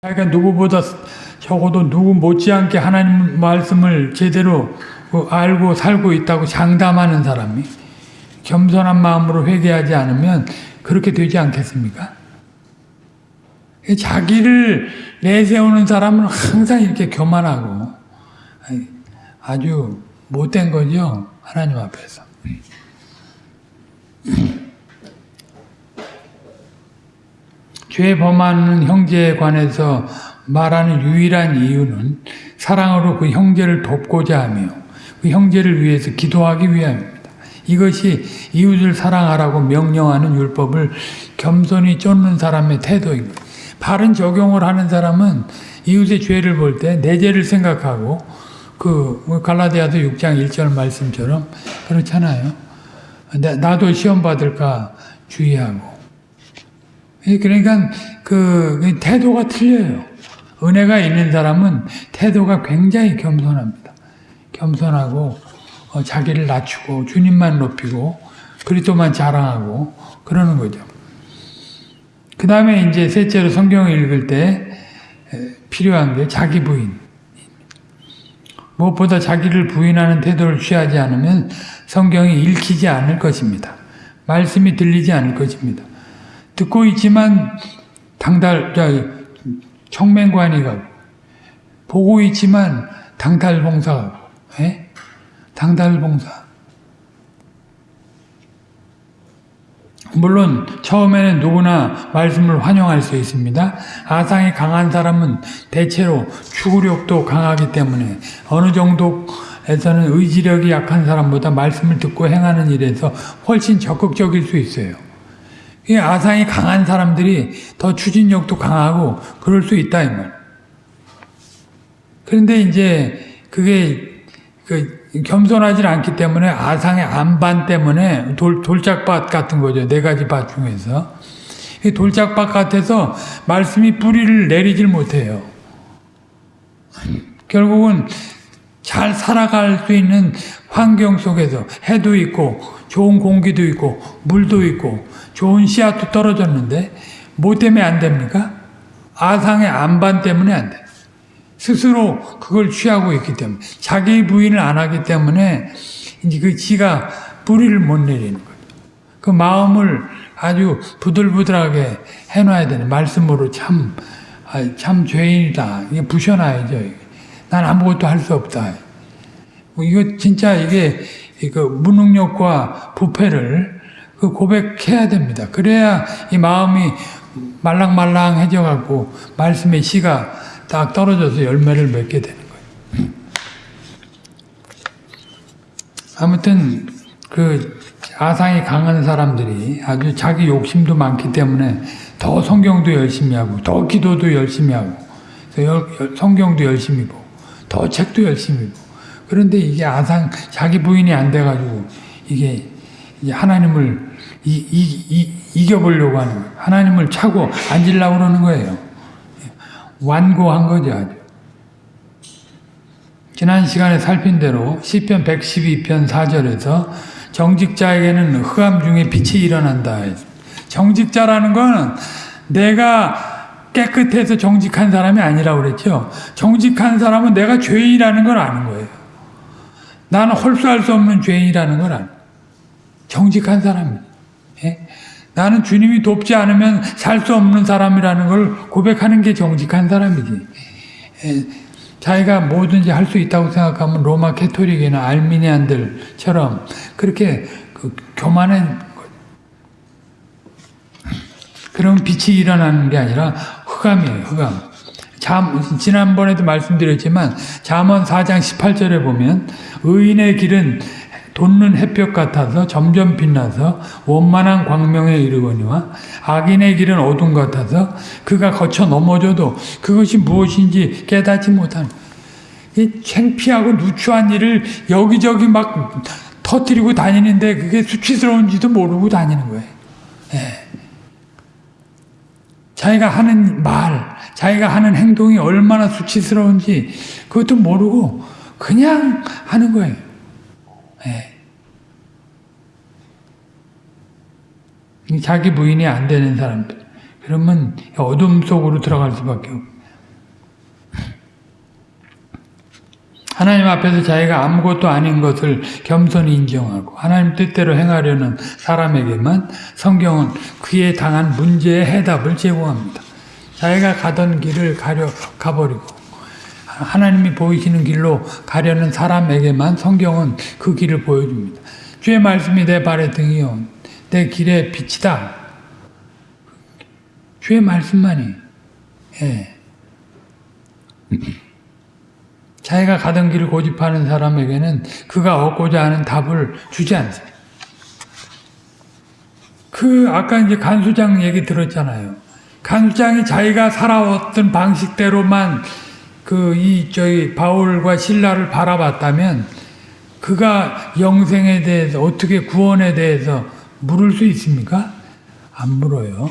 자기가 누구보다 적어도 누구 못지않게 하나님 말씀을 제대로 그 알고 살고 있다고 장담하는 사람이 겸손한 마음으로 회개하지 않으면 그렇게 되지 않겠습니까? 자기를 내세우는 사람은 항상 이렇게 교만하고 아주 못된 거죠. 하나님 앞에서. 죄 범하는 형제에 관해서 말하는 유일한 이유는 사랑으로 그 형제를 돕고자 하며 그 형제를 위해서 기도하기 위함입니다. 이것이 이웃을 사랑하라고 명령하는 율법을 겸손히 쫓는 사람의 태도입니다. 바른 적용을 하는 사람은 이웃의 죄를 볼 때 내 죄를 생각하고 그 갈라디아서 6장 1절 말씀처럼 그렇잖아요. 나도 시험 받을까 주의하고 그러니까 그 태도가 틀려요. 은혜가 있는 사람은 태도가 굉장히 겸손합니다. 겸손하고 어, 자기를 낮추고 주님만 높이고 그리스도만 자랑하고 그러는 거죠. 그 다음에 이제 셋째로 성경을 읽을 때 필요한 게 자기 부인. 무엇보다 자기를 부인하는 태도를 취하지 않으면 성경이 읽히지 않을 것입니다. 말씀이 들리지 않을 것입니다. 듣고 있지만 당달 청맹관이 가고 보고 있지만 당달봉사 가고 예? 당달봉사 물론 처음에는 누구나 말씀을 환영할 수 있습니다. 아상이 강한 사람은 대체로 추구력도 강하기 때문에 어느 정도에서는 의지력이 약한 사람보다 말씀을 듣고 행하는 일에서 훨씬 적극적일 수 있어요. 이 아상이 강한 사람들이 더 추진력도 강하고 그럴 수 있다 이 말. 그런데 이제 그게 그 겸손하지 않기 때문에 아상의 안반 때문에 돌, 돌짝밭 같은 거죠. 네 가지 밭 중에서. 이 돌짝밭 같아서 말씀이 뿌리를 내리질 못해요. 결국은 잘 살아갈 수 있는 환경 속에서 해도 있고 좋은 공기도 있고 물도 있고 좋은 씨앗도 떨어졌는데 뭐 때문에 안 됩니까? 아상의 안반 때문에 안 돼. 스스로 그걸 취하고 있기 때문에 자기 부인을 안 하기 때문에 이제 그 지가 뿌리를 못 내리는 거예요. 그 마음을 아주 부들부들하게 해놔야 되는 말씀으로 참, 아, 참 죄인이다. 이게 부셔놔야죠. 난 아무것도 할 수 없다. 뭐 이거 진짜 이게 그 무능력과 부패를 그 고백해야 됩니다. 그래야 이 마음이 말랑말랑해져 갖고 말씀의 씨가 딱 떨어져서 열매를 맺게 되는 거예요. 아무튼 그 아상이 강한 사람들이 아주 자기 욕심도 많기 때문에 더 성경도 열심히 하고 더 기도도 열심히 하고 성경도 열심히 보고 더 책도 열심히 보고 그런데 이게 아상 자기 부인이 안 돼가지고 이게 하나님을 이, 이, 이, 이겨보려고 하는 거예요. 하나님을 차고 앉으려고 그러는 거예요. 완고한 거죠. 아주. 지난 시간에 살핀 대로 시편 112편 4절에서 정직자에게는 흑암 중에 빛이 일어난다. 정직자라는 건 내가 깨끗해서 정직한 사람이 아니라고 그랬죠. 정직한 사람은 내가 죄인이라는 걸 아는 거예요. 나는 홀수할 수 없는 죄인이라는 걸 아는 정직한 사람입니다. 예? 나는 주님이 돕지 않으면 살 수 없는 사람이라는 걸 고백하는 게 정직한 사람이지. 예, 자기가 뭐든지 할 수 있다고 생각하면 로마 캐토릭이나 알미니안들처럼 그렇게 그 교만한 그런 빛이 일어나는 게 아니라 흑암이에요. 흑암. 잠, 지난번에도 말씀드렸지만 잠언 4장 18절에 보면 의인의 길은 돋는 햇볕 같아서 점점 빛나서 원만한 광명에 이르거니와 악인의 길은 어둠 같아서 그가 거쳐 넘어져도 그것이 무엇인지 깨닫지 못하는 이 창피하고 누추한 일을 여기저기 막 터뜨리고 다니는데 그게 수치스러운지도 모르고 다니는 거예요. 네. 자기가 하는 말, 자기가 하는 행동이 얼마나 수치스러운지 그것도 모르고 그냥 하는 거예요. 네. 자기 부인이 안 되는 사람들. 그러면 어둠 속으로 들어갈 수밖에 없고 하나님 앞에서 자기가 아무것도 아닌 것을 겸손히 인정하고 하나님 뜻대로 행하려는 사람에게만 성경은 그에 당한 문제의 해답을 제공합니다. 자기가 가던 길을 가려 가버리고 하나님이 보이시는 길로 가려는 사람에게만 성경은 그 길을 보여줍니다. 주의 말씀이 내 발의 등이요 내 길의 빛이다. 주의 말씀만이 예. 자기가 가던 길을 고집하는 사람에게는 그가 얻고자 하는 답을 주지 않습니다. 그 아까 이제 간수장 얘기 들었잖아요. 간수장이 자기가 살아왔던 방식대로만 그 이 저기 바울과 신라를 바라봤다면 그가 영생에 대해서 어떻게 구원에 대해서 물을 수 있습니까? 안 물어요.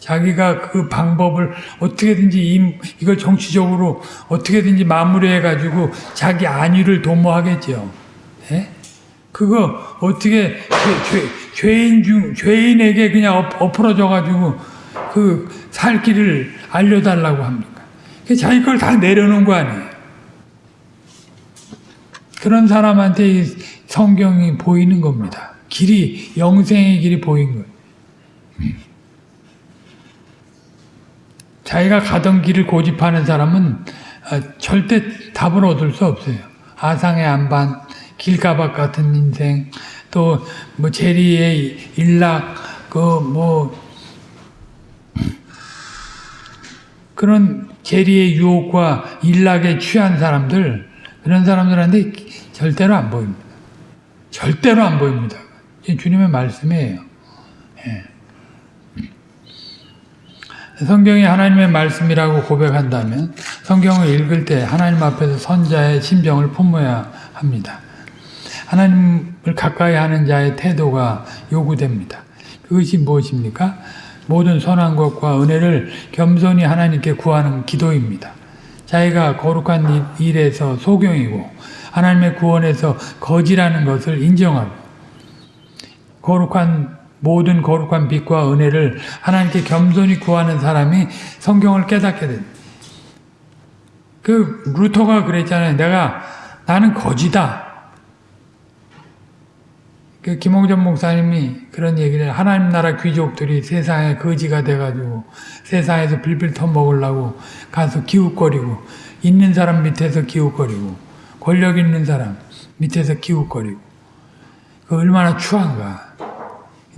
자기가 그 방법을 어떻게든지 이, 이걸 정치적으로 어떻게든지 마무리해 가지고 자기 안위를 도모하겠죠. 예? 그거 어떻게 죄, 죄, 인 중, 죄인에게 그냥 엎, 엎어져 가지고 그 살 길을 알려달라고 합니까? 자기 걸 다 내려놓은 거 아니에요. 그런 사람한테 이 성경이 보이는 겁니다. 길이, 영생의 길이 보인 거예요. 자기가 가던 길을 고집하는 사람은 아, 절대 답을 얻을 수 없어요. 아상의 안반, 길가박 같은 인생, 또 뭐 제리의 일락, 그 뭐 그런 제리의 유혹과 일락에 취한 사람들, 그런 사람들한테 절대로 안 보입니다. 절대로 안 보입니다. 주님의 말씀이에요. 예. 성경이 하나님의 말씀이라고 고백한다면 성경을 읽을 때 하나님 앞에서 선자의 심정을 품어야 합니다. 하나님을 가까이 하는 자의 태도가 요구됩니다. 그것이 무엇입니까? 모든 선한 것과 은혜를 겸손히 하나님께 구하는 기도입니다. 자기가 거룩한 일에서 소경이고 하나님의 구원에서 거지라는 것을 인정하고 거룩한 모든 거룩한 빛과 은혜를 하나님께 겸손히 구하는 사람이 성경을 깨닫게 됩니다. 그 루터가 그랬잖아요. 내가 나는 거지다. 그 김홍전 목사님이 그런 얘기를 하나님 나라 귀족들이 세상에 거지가 돼가지고 세상에서 빌빌 터먹으려고 가서 기웃거리고 있는 사람 밑에서 기웃거리고 권력 있는 사람 밑에서 기웃거리고 그 얼마나 추한가.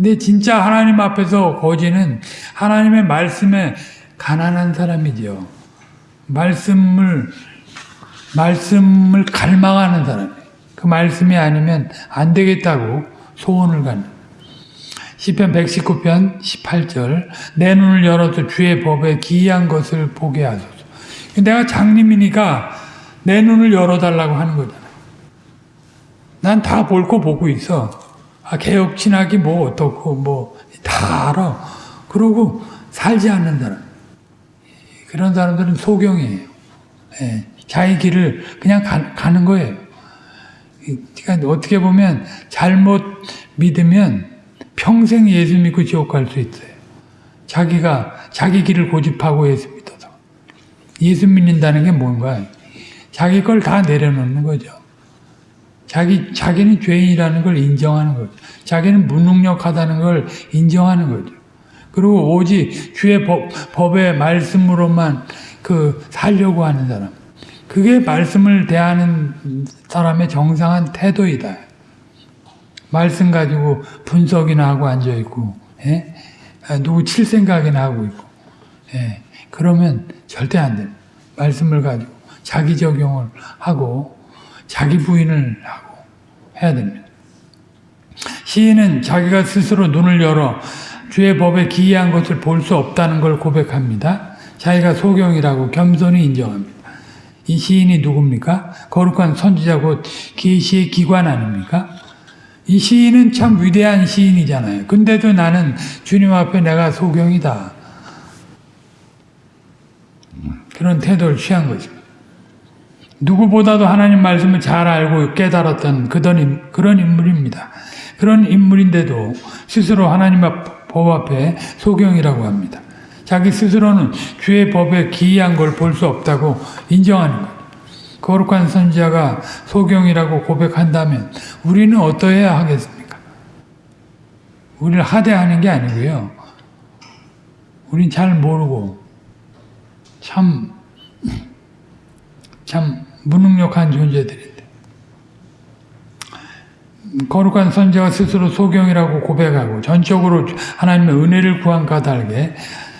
근데 진짜 하나님 앞에서 거지는 하나님의 말씀에 가난한 사람이죠. 말씀을 말씀을 갈망하는 사람. 그 말씀이 아니면 안 되겠다고 소원을 갖는. 시편 119편 18절 내 눈을 열어서 주의 법에 기이한 것을 보게 하소서. 내가 장님이니까 내 눈을 열어달라고 하는 거잖아. 난 다볼거 보고 있어. 아, 개혁 신학이 뭐 어떻고 뭐 다 알아. 그러고 살지 않는 사람. 그런 사람들은 소경이에요. 예, 자기 길을 그냥 가, 가는 거예요. 그러니까 어떻게 보면 잘못 믿으면 평생 예수 믿고 지옥 갈 수 있어요. 자기가 자기 길을 고집하고 예수 믿어서. 예수 믿는다는 게 뭔가? 자기 걸 다 내려놓는 거죠. 자기, 자기는 죄인이라는 걸 인정하는 거죠. 자기는 무능력하다는 걸 인정하는 거죠. 그리고 오직 주의 법, 법의 말씀으로만 그 살려고 하는 사람. 그게 말씀을 대하는 사람의 정상한 태도이다. 말씀 가지고 분석이나 하고 앉아있고, 예? 아, 누구 칠 생각이나 하고 있고, 예? 그러면 절대 안 돼. 말씀을 가지고 자기 적용을 하고, 자기 부인을 하고 해야 됩니다. 시인은 자기가 스스로 눈을 열어 주의 법에 기이한 것을 볼 수 없다는 걸 고백합니다. 자기가 소경이라고 겸손히 인정합니다. 이 시인이 누굽니까? 거룩한 선지자 곧 계시의 기관 아닙니까? 이 시인은 참 위대한 시인이잖아요. 근데도 나는 주님 앞에 내가 소경이다. 그런 태도를 취한 거죠. 누구보다도 하나님 말씀을 잘 알고 깨달았던 그런, 인물입니다. 그런 인물인데도 스스로 하나님 법 앞에 소경이라고 합니다. 자기 스스로는 주의 법에 기이한 걸 볼 수 없다고 인정하는 것. 거룩한 선지자가 소경이라고 고백한다면 우리는 어떠해야 하겠습니까? 우리를 하대하는 게 아니고요. 우린 잘 모르고 참, 참 무능력한 존재들인데. 거룩한 선지자가 스스로 소경이라고 고백하고 전적으로 하나님의 은혜를 구한 까닭에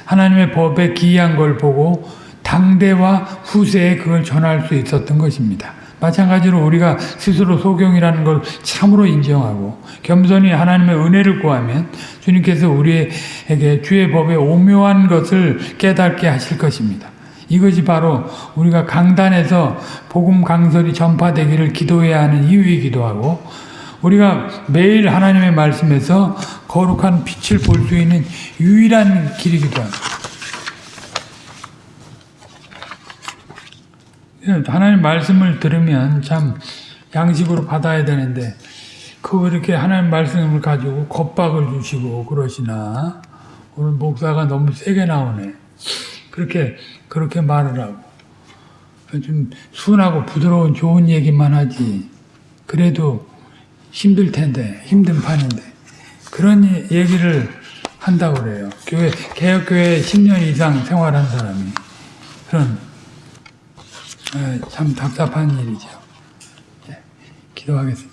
하나님의 법에 기이한 걸 보고 당대와 후세에 그걸 전할 수 있었던 것입니다. 마찬가지로 우리가 스스로 소경이라는 걸 참으로 인정하고 겸손히 하나님의 은혜를 구하면 주님께서 우리에게 주의 법의 오묘한 것을 깨닫게 하실 것입니다. 이것이 바로 우리가 강단에서 복음 강설이 전파되기를 기도해야 하는 이유이기도 하고 우리가 매일 하나님의 말씀에서 거룩한 빛을 볼 수 있는 유일한 길이기도 합니다. 하나님 말씀을 들으면 참 양식으로 받아야 되는데 그 이렇게 하나님 말씀을 가지고 겁박을 주시고 그러시나 오늘 목사가 너무 세게 나오네. 그렇게 그렇게 말을 하고 좀 순하고 부드러운 좋은 얘기만 하지. 그래도 힘들 텐데 힘든 판인데 그런 얘기를 한다고 그래요. 교회 개혁교회 10년 이상 생활한 사람이 그런 에, 참 답답한 일이죠. 예, 기도하겠습니다.